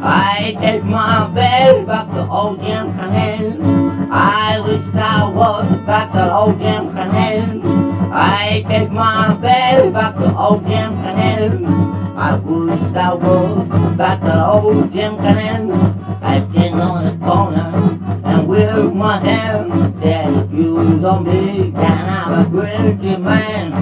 I take my bell back to old Jim Canaan. I wish I was back to old Jim Canaan. I take my baby back to old Jim Canaan. I wish I was back to old Jim Canaan. I stand on the corner and wave my hand. Said you don't be down, I'm a great man.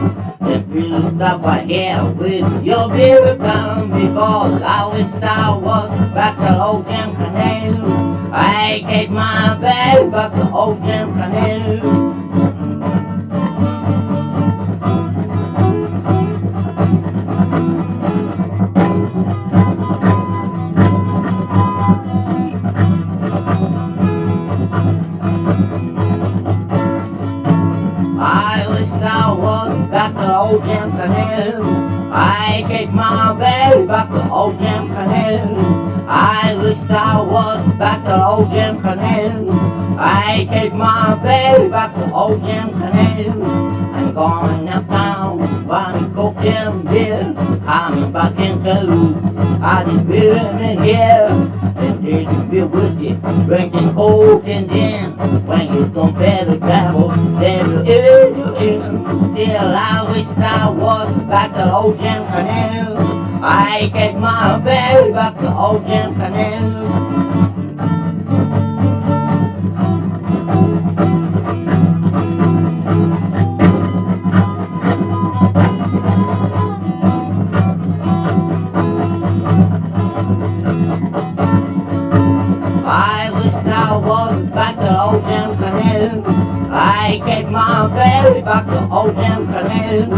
If you stop right here with your baby come because I wish I was back to old Jim Canaan. I take my baby back to old Jim Canaan. Back to old Jim Canaan. I take my baby back to old Jim Canaan. I wish I was back to old Jim Canaan. I take my baby back to old Jim Canaan. I'm going uptown, buying coke and beer. I'm back in Toulouse. I just been in here. And drinking beer whiskey, drinking coke and gin. When you compare the then you in, you. Still, I wish I was back to Jim Canaan. I take my baby back to old Jim Canaan. I take my baby back to old Jim Canaan.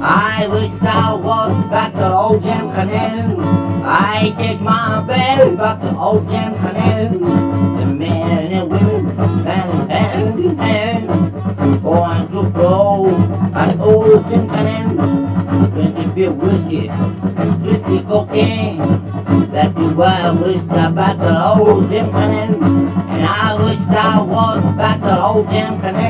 I wish I was back to old Jim Canaan. I take my baby back to old Jim Canaan. The men and women hand hand in hand, going to blow at old Jim Canaan. Drinking beer whiskey, drinking cocaine. That is why I wish I back to old Jim Canaan. And I wish I was back to old Jim Canaan.